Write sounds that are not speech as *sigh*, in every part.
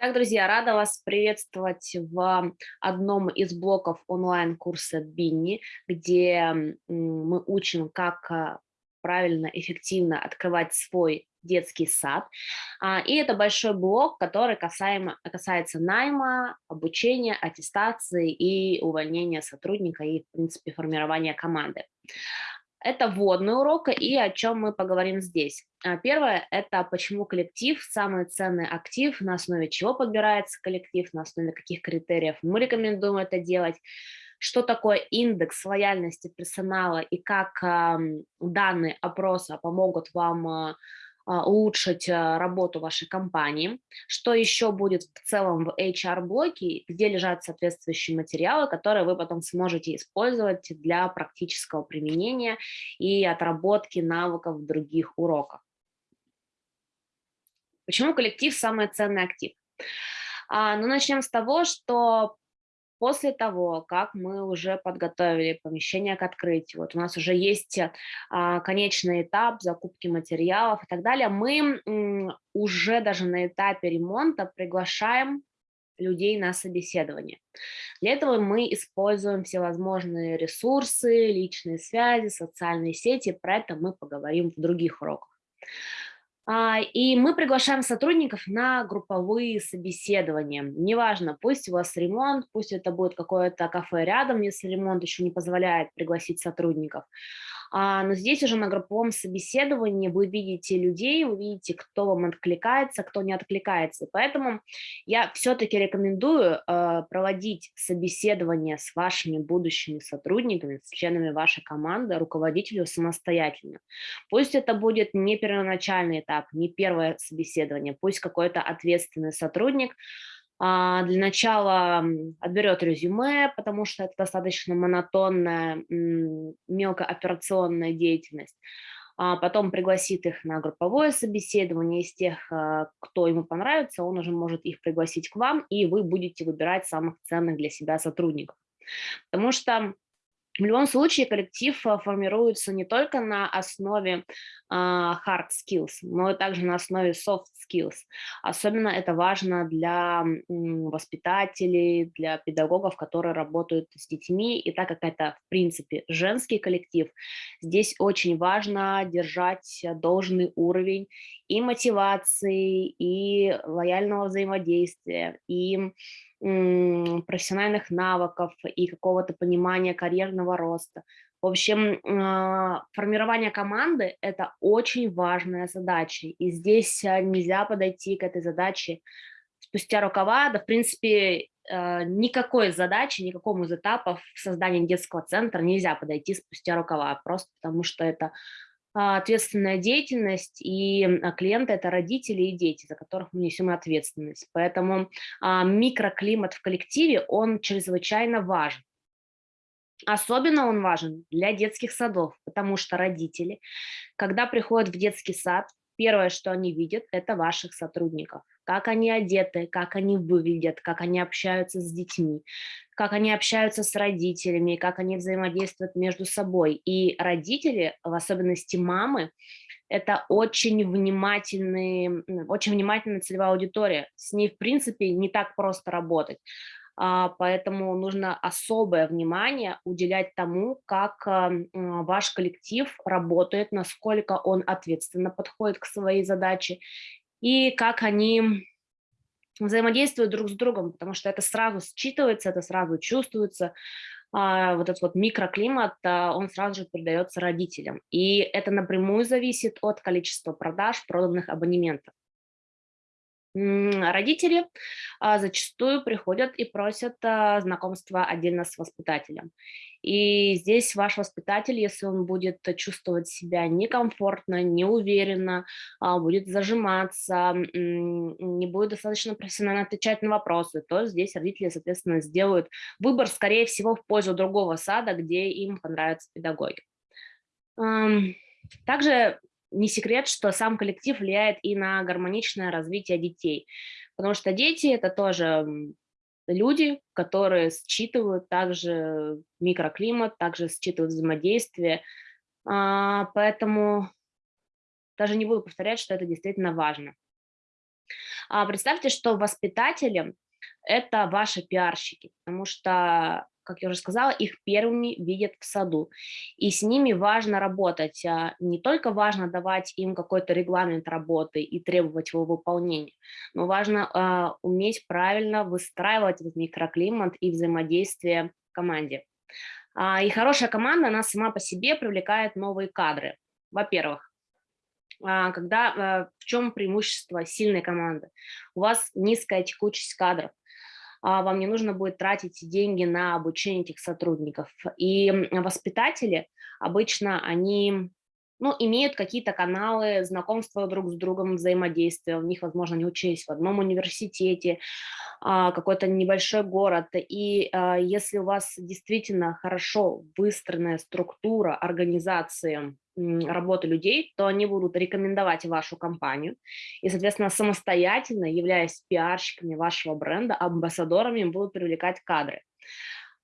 Так, друзья, рада вас приветствовать в одном из блоков онлайн-курса Бинни, где мы учим, как а, правильно, эффективно открывать свой детский сад. А, и это большой блок, который касаемо, касается найма, обучения, аттестации и увольнения сотрудника и, в принципе, формирования команды. Это вводный урок, и о чем мы поговорим здесь. А, первое – это почему коллектив – самый ценный актив, на основе чего подбирается коллектив, на основе каких критериев мы рекомендуем это делать, что такое индекс лояльности персонала и как данные опроса помогут вам а, улучшить а, работу вашей компании. Что еще будет в целом в HR-блоке, где лежат соответствующие материалы, которые вы потом сможете использовать для практического применения и отработки навыков в других уроках. Почему коллектив – самый ценный актив? А, ну, начнем с того, что После того, как мы уже подготовили помещение к открытию, вот у нас уже есть а, конечный этап закупки материалов и так далее, мы м, уже даже на этапе ремонта приглашаем людей на собеседование. Для этого мы используем всевозможные ресурсы, личные связи, социальные сети, про это мы поговорим в других уроках. А, и мы приглашаем сотрудников на групповые собеседования. Неважно, пусть у вас ремонт, пусть это будет какое-то кафе рядом, если ремонт еще не позволяет пригласить сотрудников. А, но здесь уже на групповом собеседовании вы видите людей, вы видите, кто вам откликается, кто не откликается. Поэтому я все-таки рекомендую э, проводить собеседование с вашими будущими сотрудниками, с членами вашей команды, руководителю самостоятельно. Пусть это будет не первоначальный этап, не первое собеседование, пусть какой-то ответственный сотрудник, для начала отберет резюме, потому что это достаточно монотонная, мелкооперационная деятельность. А потом пригласит их на групповое собеседование. Из тех, а, кто ему понравится, он уже может их пригласить к вам, и вы будете выбирать самых ценных для себя сотрудников. Потому что в любом случае коллектив э, формируется не только на основе uh, hard skills, но и также на основе soft skills. Особенно это важно для воспитателей, для педагогов, которые работают с детьми. И так как это, в принципе, женский коллектив, здесь очень важно держать должный уровень и мотивации, и лояльного взаимодействия, и профессиональных навыков и какого-то понимания карьерного роста. В общем, а, формирование команды – это очень важная задача, и здесь а, нельзя подойти к этой задаче спустя рукава, да, в принципе, а, никакой задачи, никакому из этапов создания детского центра нельзя подойти спустя рукава, просто потому что это ответственная деятельность, и а, клиенты – это родители и дети, за которых мы несем ответственность. Поэтому а, микроклимат в коллективе, он чрезвычайно важен. Особенно он важен для детских садов, потому что родители, когда приходят в детский сад, первое, что они видят, это ваших сотрудников. Как они одеты, как они выглядят, как они общаются с детьми, как они общаются с родителями, как они взаимодействуют между собой. И родители, в особенности мамы, это очень внимательные, очень внимательная целевая аудитория. С ней, в принципе, не так просто работать. А, поэтому нужно особое внимание уделять тому, как ваш коллектив работает, насколько он ответственно подходит к своей задаче и как они взаимодействуют друг с другом, потому что это сразу считывается, это сразу чувствуется, а, вот этот вот микроклимат, а, он сразу же передается родителям. И это напрямую зависит от количества продаж проданных абонементов. Родители а, зачастую приходят и просят а, знакомства отдельно с воспитателем. И здесь ваш воспитатель, если он будет чувствовать себя некомфортно, неуверенно, а, будет зажиматься, не будет достаточно профессионально отвечать на вопросы, то здесь родители, соответственно, сделают выбор, скорее всего, в пользу другого сада, где им понравятся педагоги. Также не секрет, что сам коллектив влияет и на гармоничное развитие детей, потому что дети – это тоже люди, которые считывают также микроклимат, также считывают взаимодействие, а, поэтому даже не буду повторять, что это действительно важно. А представьте, что воспитатели– это ваши пиарщики, потому что как я уже сказала, их первыми видят в саду. И с ними важно работать. А не только важно давать им какой-то регламент работы и требовать его выполнения, но важно э, уметь правильно выстраивать этот микроклимат и взаимодействие в команде. А, и хорошая команда, она сама по себе привлекает новые кадры. Во-первых, а, когда, в чем преимущество сильной команды? У вас низкая текучесть кадров, вам не нужно будет тратить деньги на обучение этих сотрудников. И воспитатели обычно, они ну, имеют какие-то каналы знакомства друг с другом, взаимодействия. У них, возможно, они учились в одном университете, а, какой-то небольшой город. И а, если у вас действительно хорошо выстроенная структура организации работы людей, то они будут рекомендовать вашу компанию и, соответственно, самостоятельно, являясь пиарщиками вашего бренда, амбассадорами, будут привлекать кадры.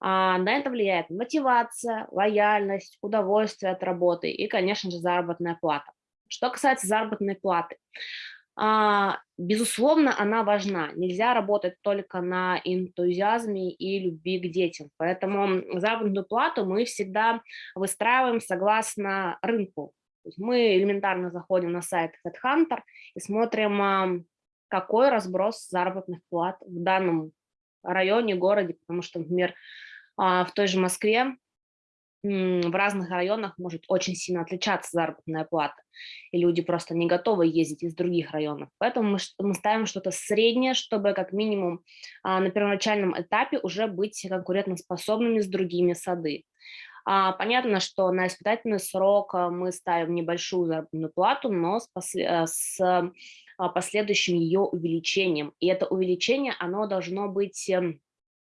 А, на это влияет мотивация, лояльность, удовольствие от работы и, конечно же, заработная плата. Что касается заработной платы, а, безусловно, она важна. Нельзя работать только на энтузиазме и любви к детям. Поэтому заработную плату мы всегда выстраиваем согласно рынку. мы элементарно заходим на сайт HeadHunter и смотрим, какой разброс заработных плат в данном районе, городе, потому что, например, в той же Москве в разных районах может очень сильно отличаться заработная плата, и люди просто не готовы ездить из других районов. Поэтому мы, мы ставим что-то среднее, чтобы как минимум а, на первоначальном этапе уже быть конкурентоспособными с другими сады. А, понятно, что на испытательный срок а, мы ставим небольшую заработную плату, но с, после, с а, последующим ее увеличением. И это увеличение, оно должно быть эм,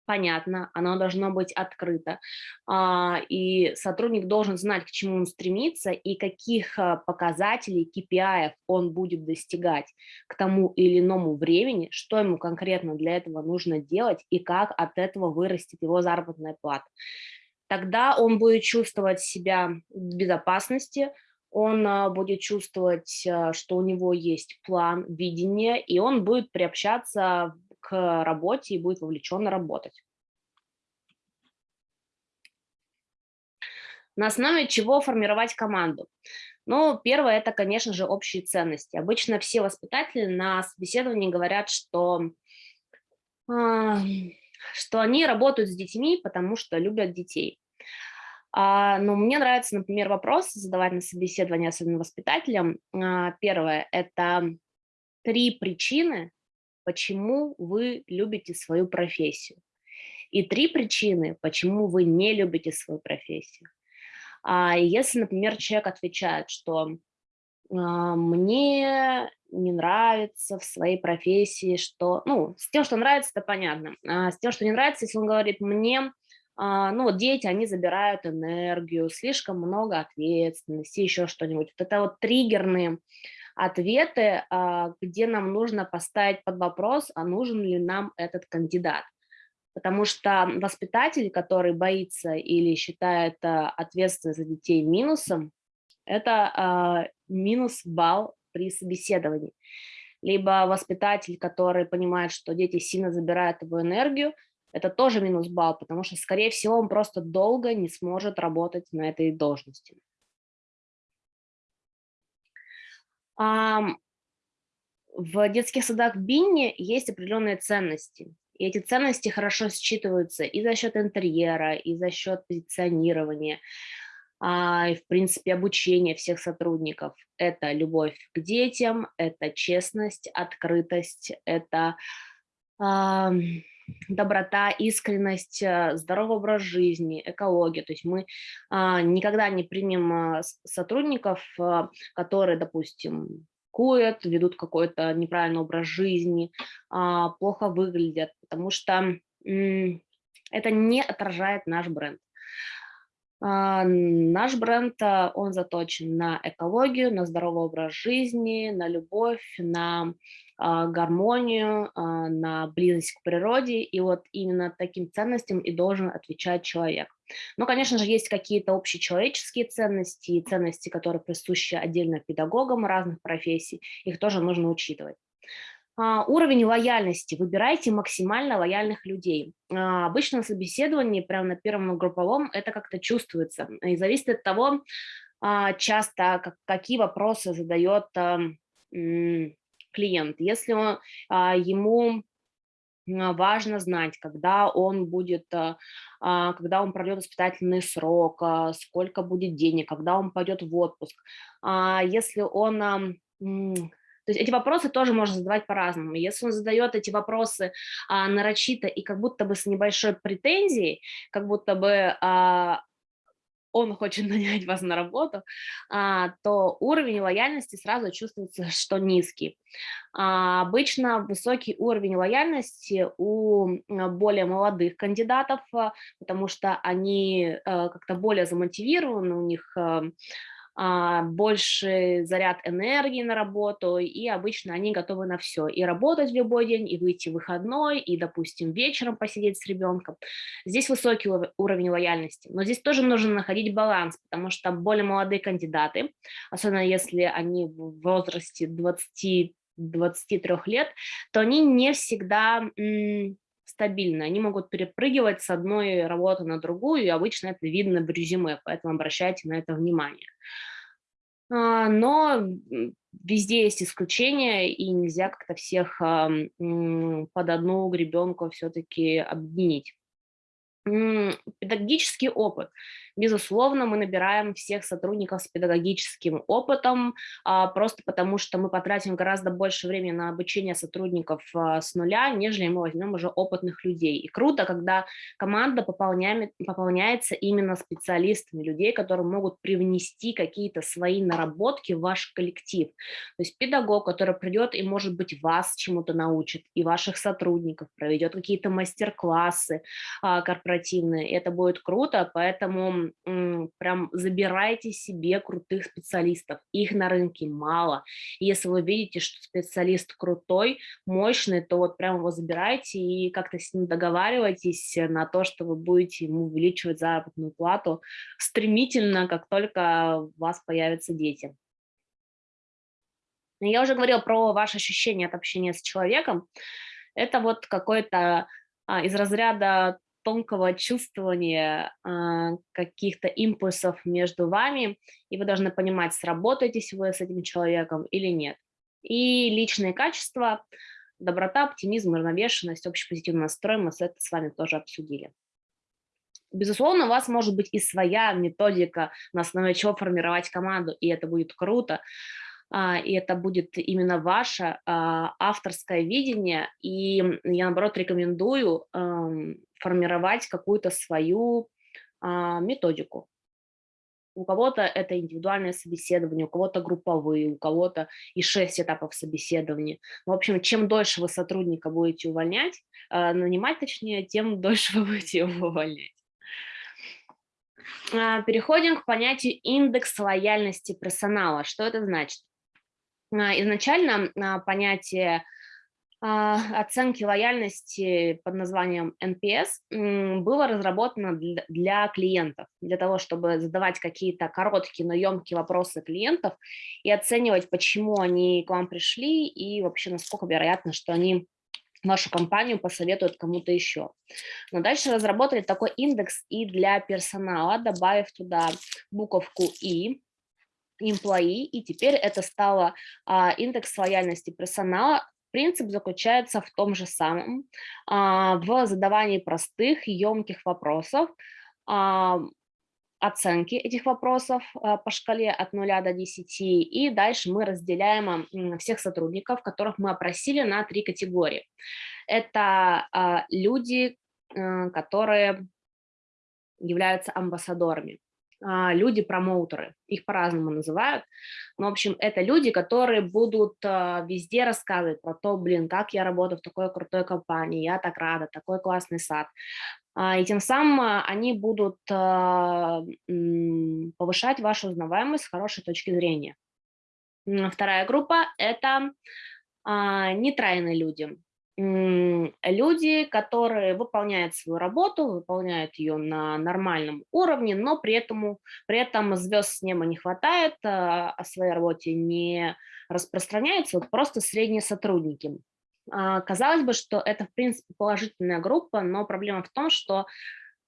понятно, оно должно быть открыто, а, и сотрудник должен знать, к чему он стремится и каких а, показателей, KPI он будет достигать к тому или иному времени, что ему конкретно для этого нужно делать и как от этого вырастет его заработная плата. Тогда он будет чувствовать себя в безопасности, он а, будет чувствовать, что у него есть план, видение, и он будет приобщаться к работе и будет вовлеченно работать. На основе чего формировать команду? Ну, первое, это, конечно же, общие ценности. Обычно все воспитатели на собеседовании говорят, что, э, что они работают с детьми, потому что любят детей. А, но мне нравится, например, вопрос задавать на собеседовании, особенно воспитателям. А, первое – это три причины, почему вы любите свою профессию. И три причины, почему вы не любите свою профессию. А если, например, человек отвечает, что а, мне не нравится в своей профессии, что, ну, с тем, что нравится, это понятно, а с тем, что не нравится, если он говорит, мне, а, ну, вот дети, они забирают энергию, слишком много ответственности, еще что-нибудь. Вот это вот триггерные ответы, а, где нам нужно поставить под вопрос, а нужен ли нам этот кандидат. Потому что воспитатель, который боится или считает а, ответственность за детей минусом, это а, минус балл при собеседовании. Либо воспитатель, который понимает, что дети сильно забирают его энергию, это тоже минус балл, потому что, скорее всего, он просто долго не сможет работать на этой должности. В детских садах Бинни есть определенные ценности. И эти ценности хорошо считываются и за счет интерьера, и за счет позиционирования, а, и, в принципе, обучения всех сотрудников. Это любовь к детям, это честность, открытость, это доброта, искренность, э, здоровый образ жизни, экология. То есть мы а, никогда не примем а, сотрудников, а, которые, допустим, курят, ведут какой-то неправильный образ жизни, а, плохо выглядят, потому что это не отражает наш бренд. А, наш бренд, а, он заточен на экологию, на здоровый образ жизни, на любовь, на а, гармонию, на близость к природе. И вот именно таким ценностям и должен отвечать человек. Но, конечно же, есть какие-то общечеловеческие ценности, ценности, которые присущи отдельно педагогам разных профессий. Их тоже нужно учитывать. А, уровень лояльности. Выбирайте максимально лояльных людей. А, обычно на собеседовании, прямо на первом групповом, это как-то чувствуется. И зависит от того, а, часто какие вопросы задает клиент. Если он, ему важно знать, когда он будет, когда он пройдет испытательный срок, сколько будет денег, когда он пойдет в отпуск. Если он то есть эти вопросы тоже можно задавать по-разному. Если он задает эти вопросы а, нарочито и как будто бы с небольшой претензией, как будто бы а, он хочет *laughs* нанять вас на работу, а, то уровень лояльности сразу чувствуется, что низкий. А, обычно высокий уровень лояльности у более молодых кандидатов, а, потому что они а, как-то более замотивированы, у них... А, больше заряд энергии на работу, и обычно они готовы на все, и работать в любой день, и выйти в выходной, и, допустим, вечером посидеть с ребенком. Здесь высокий уровень лояльности, но здесь тоже нужно находить баланс, потому что более молодые кандидаты, особенно если они в возрасте 20 23 лет, то они не всегда стабильны. Они могут перепрыгивать с одной работы на другую, и обычно это видно в резюме, поэтому обращайте на это внимание. А, но везде есть исключения, и нельзя как-то всех под одну гребенку все-таки объединить. Педагогический опыт. Безусловно, мы набираем всех сотрудников с педагогическим опытом, а, просто потому что мы потратим гораздо больше времени на обучение сотрудников а, с нуля, нежели мы возьмем уже опытных людей. И круто, когда команда пополняется именно специалистами, людей, которые могут привнести какие-то свои наработки в ваш коллектив. То есть педагог, который придет и, может быть, вас чему-то научит, и ваших сотрудников, проведет какие-то мастер-классы а, корпоративные. Это будет круто, поэтому прям забирайте себе крутых специалистов. Их на рынке мало. если вы видите, что специалист крутой, мощный, то вот прям его забирайте и как-то с ним договаривайтесь на то, что вы будете ему увеличивать заработную плату стремительно, как только у вас появятся дети. Я уже говорила про ваши ощущения от общения с человеком. Это вот какой-то а, из разряда тонкого чувствования а, каких-то импульсов между вами, и вы должны понимать, сработаетесь вы с этим человеком или нет. И личные качества, доброта, оптимизм, равновешенность, общий позитивный настрой, мы это с вами тоже обсудили. Безусловно, у вас может быть и своя методика, на основе чего формировать команду, и это будет круто. А, и это будет именно ваше а, авторское видение, и я, наоборот, рекомендую формировать какую-то свою а, методику. У кого-то это индивидуальное собеседование, у кого-то групповые, у кого-то и шесть этапов собеседования. В общем, чем дольше вы сотрудника будете увольнять, нанимать точнее, тем *laughs* дольше вы будете его увольнять. Переходим к понятию индекс лояльности персонала. Что это значит? А, изначально а, понятие а, оценки лояльности под названием NPS было разработано для клиентов, для того, чтобы задавать какие-то короткие, но емкие вопросы клиентов и оценивать, почему они к вам пришли и вообще насколько вероятно, что они вашу компанию посоветуют кому-то еще. Но дальше разработали такой индекс и для персонала, добавив туда буковку «и», employee, и теперь это стало а, индекс лояльности персонала. Принцип заключается в том же самом, а, в задавании простых, емких вопросов, а, оценки этих вопросов а, по шкале от 0 до 10, и дальше мы разделяем всех сотрудников, которых мы опросили на три категории. Это люди, а, которые являются амбассадорами. А, люди-промоутеры, их по-разному называют. Но, в общем, это люди, которые будут а, везде рассказывать про то, блин, как я работаю в такой крутой компании, я так рада, такой классный сад. А, и тем самым они будут повышать вашу узнаваемость с хорошей точки зрения. Вторая группа – это нейтральные люди люди, которые выполняют свою работу, выполняют ее на нормальном уровне, но при этом, при этом звезд с неба не хватает, а, о своей работе не распространяются, вот просто средние сотрудники. А, казалось бы, что это, в принципе, положительная группа, но проблема в том, что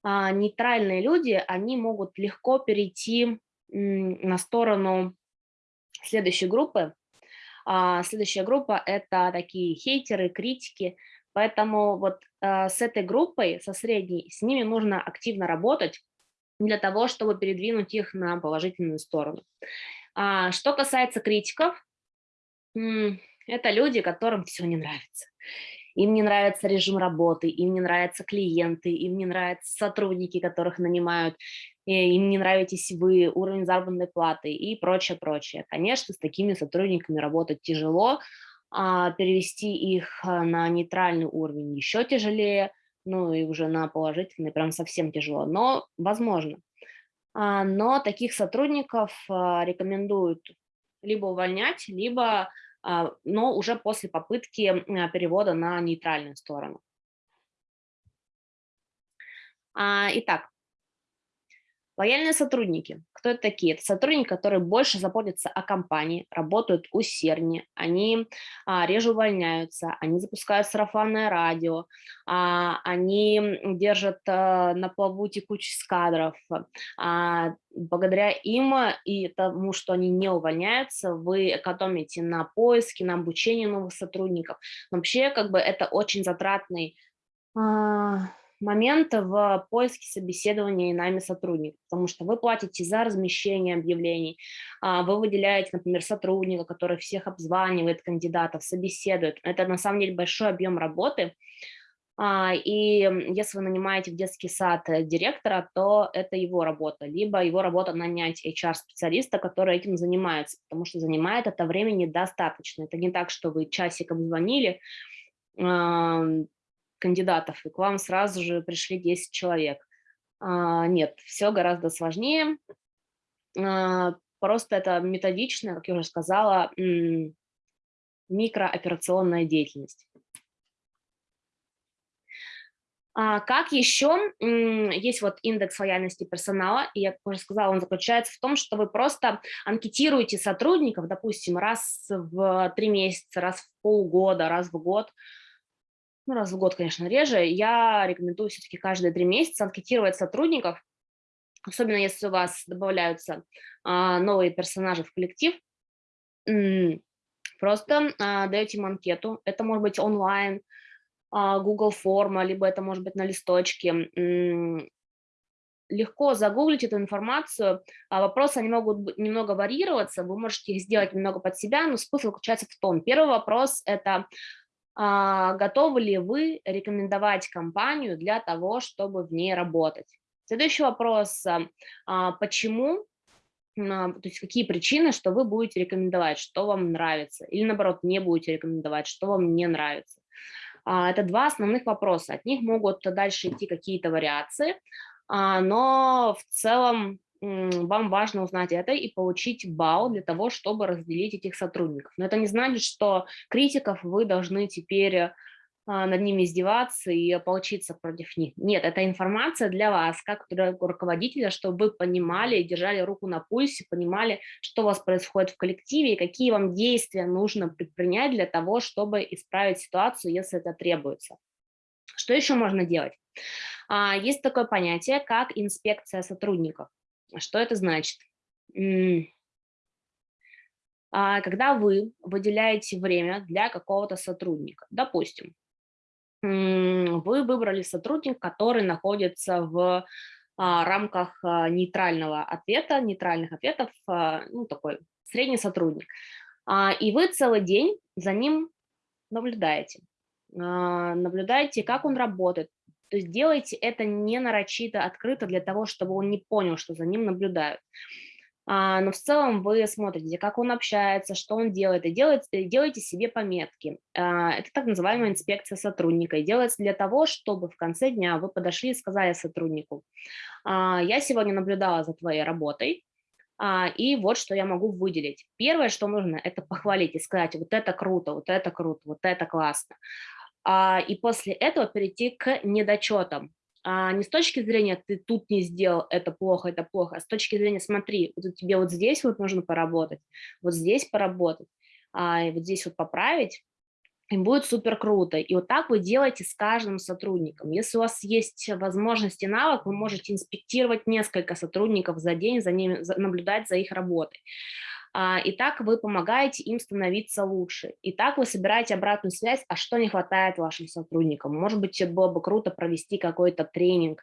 а, нейтральные люди, они могут легко перейти на сторону следующей группы. А, следующая группа – это такие хейтеры, критики, поэтому вот с этой группой, со средней, с ними нужно активно работать для того, чтобы передвинуть их на положительную сторону. Что касается критиков, это люди, которым все не нравится. Им не нравится режим работы, им не нравятся клиенты, им не нравятся сотрудники, которых нанимают, им не нравитесь вы, уровень заработной платы и прочее, прочее. Конечно, с такими сотрудниками работать тяжело, а перевести их а, на нейтральный уровень еще тяжелее, ну и уже на положительный прям совсем тяжело, но возможно. А, но таких сотрудников рекомендуют либо увольнять, либо но уже после попытки перевода на нейтральную сторону. Итак, Лояльные сотрудники. Кто это такие? Это сотрудники, которые больше заботятся о компании, работают усерднее, они а, реже увольняются, они запускают сарафанное радио, а, они держат а, на плаву текучесть кадров. А, благодаря им и тому, что они не увольняются, вы экономите на поиске, на обучении новых сотрудников. Вообще, как бы это очень затратный а, момент в поиске собеседования и нами сотрудников, потому что вы платите за размещение объявлений, а, вы выделяете, например, сотрудника, который всех обзванивает кандидатов, собеседует. Это на самом деле большой объем работы, а, и если вы нанимаете в детский сад э, директора, то это его работа, либо его работа нанять HR-специалиста, который этим занимается, потому что занимает это времени достаточно. Это не так, что вы часик обзвонили, кандидатов, и к вам сразу же пришли 10 человек. А, нет, все гораздо сложнее. А, просто это методичная, как я уже сказала, микрооперационная деятельность. А как еще есть вот индекс лояльности персонала, и я уже сказала, он заключается в том, что вы просто анкетируете сотрудников, допустим, раз в три месяца, раз в полгода, раз в год, ну, раз в год, конечно, реже, я рекомендую все-таки каждые три месяца анкетировать сотрудников, особенно если у вас добавляются а, новые персонажи в коллектив, просто а, даете им анкету, это может быть онлайн, а, Google форма, либо это может быть на листочке, легко загуглить эту информацию. А вопросы они могут немного варьироваться, вы можете их сделать немного под себя, но смысл заключается в том. Первый вопрос – это готовы ли вы рекомендовать компанию для того, чтобы в ней работать. Следующий вопрос, а, а, почему, то есть какие причины, что вы будете рекомендовать, что вам нравится, или наоборот не будете рекомендовать, что вам не нравится. Это два основных вопроса, от них могут дальше идти какие-то вариации, но в целом вам важно узнать это и получить балл для того, чтобы разделить этих сотрудников. Но это не значит, что критиков вы должны теперь а, над ними издеваться и получиться против них. Нет, это информация для вас, как руководителя, чтобы вы понимали, держали руку на пульсе, понимали, что у вас происходит в коллективе и какие вам действия нужно предпринять для того, чтобы исправить ситуацию, если это требуется. Что еще можно делать? А, есть такое понятие, как инспекция сотрудников. Что это значит? А, когда вы выделяете время для какого-то сотрудника, допустим, вы выбрали сотрудника, который находится в а, рамках а, нейтрального ответа, нейтральных ответов, ну, такой средний сотрудник, и вы целый день за ним наблюдаете, наблюдаете, как он работает, то есть делайте это не нарочито, открыто для того, чтобы он не понял, что за ним наблюдают. А, но в целом вы смотрите, как он общается, что он делает, и делаете, делаете себе пометки. А, это так называемая инспекция сотрудника. И делается для того, чтобы в конце дня вы подошли и сказали сотруднику, а, я сегодня наблюдала за твоей работой, и вот что я могу выделить. Первое, что нужно, это похвалить и сказать, вот это круто, вот это круто, вот это классно а, и после этого перейти к недочетам. А, не с точки зрения «ты тут не сделал, это плохо, это плохо», а с точки зрения «смотри, вот тебе вот здесь вот нужно поработать, вот здесь поработать, а, и вот здесь вот поправить». и будет супер круто. И вот так вы делаете с каждым сотрудником. Если у вас есть возможность и навык, вы можете инспектировать несколько сотрудников за день, за ними, наблюдать за их работой. А, и так вы помогаете им становиться лучше. И так вы собираете обратную связь, а что не хватает вашим сотрудникам. Может быть, было бы круто провести какой-то тренинг,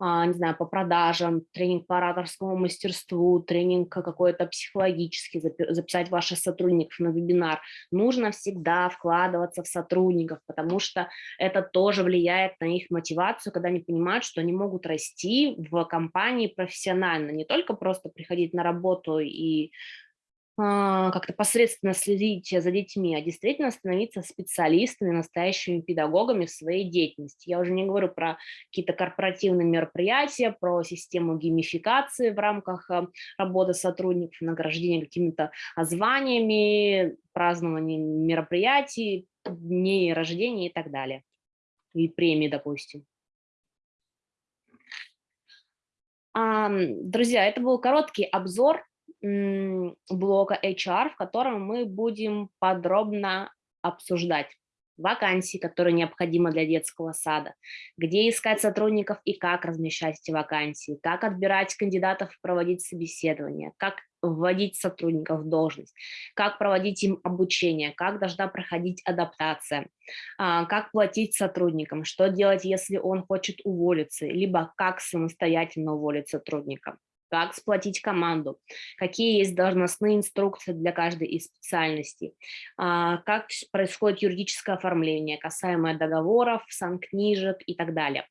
а, не знаю, по продажам, тренинг по ораторскому мастерству, тренинг какой-то психологический, записать ваших сотрудников на вебинар. Нужно всегда вкладываться в сотрудников, потому что это тоже влияет на их мотивацию, когда они понимают, что они могут расти в компании профессионально, не только просто приходить на работу и как-то посредственно следить за детьми, а действительно становиться специалистами, настоящими педагогами в своей деятельности. Я уже не говорю про какие-то корпоративные мероприятия, про систему геймификации в рамках а, работы сотрудников, награждения какими-то званиями, празднования мероприятий, дней рождения и так далее. И премии, допустим. Друзья, это был короткий обзор блока HR, в котором мы будем подробно обсуждать вакансии, которые необходимы для детского сада, где искать сотрудников и как размещать эти вакансии, как отбирать кандидатов, проводить собеседование, как вводить сотрудников в должность, как проводить им обучение, как должна проходить адаптация, а, как платить сотрудникам, что делать, если он хочет уволиться, либо как самостоятельно уволить сотрудника как сплотить команду, какие есть должностные инструкции для каждой из специальностей, а, как происходит юридическое оформление, касаемое договоров, санкнижек и так далее,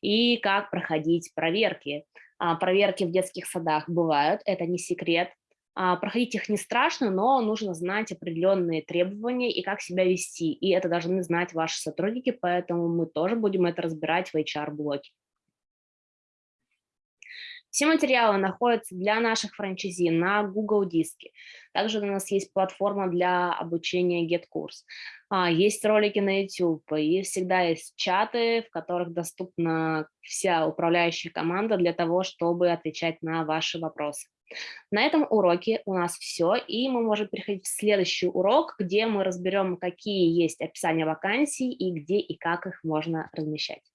и как проходить проверки. А, проверки в детских садах бывают, это не секрет, а, проходить их не страшно, но нужно знать определенные требования и как себя вести. И это должны знать ваши сотрудники, поэтому мы тоже будем это разбирать в HR-блоке. Все материалы находятся для наших франчайзи на Google Диске. Также у нас есть платформа для обучения GetCourse. А, есть ролики на YouTube, и всегда есть чаты, в которых доступна вся управляющая команда для того, чтобы отвечать на ваши вопросы. На этом уроке у нас все, и мы можем переходить в следующий урок, где мы разберем, какие есть описания вакансий и где и как их можно размещать.